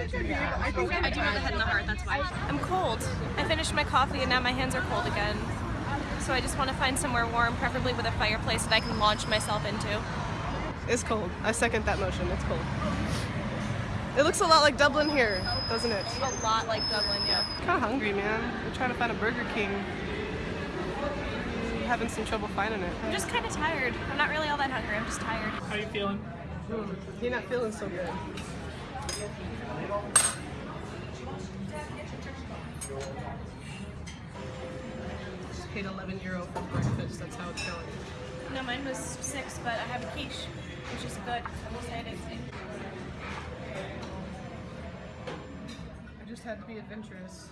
I do know the head and the heart, that's why. I'm cold. I finished my coffee and now my hands are cold again. So I just want to find somewhere warm, preferably with a fireplace that I can launch myself into. It's cold. I second that motion. It's cold. It looks a lot like Dublin here, doesn't it? A lot like Dublin, yeah. Kind of hungry, man. We're trying to find a Burger King. Having some trouble finding it. I'm just kind of tired. I'm not really all that hungry, I'm just tired. How are you feeling? You're not feeling so good. Just paid 11 euro for breakfast. That's how it's going. No, mine was six, but I have a quiche, which is good. I'm excited. I just had to be adventurous.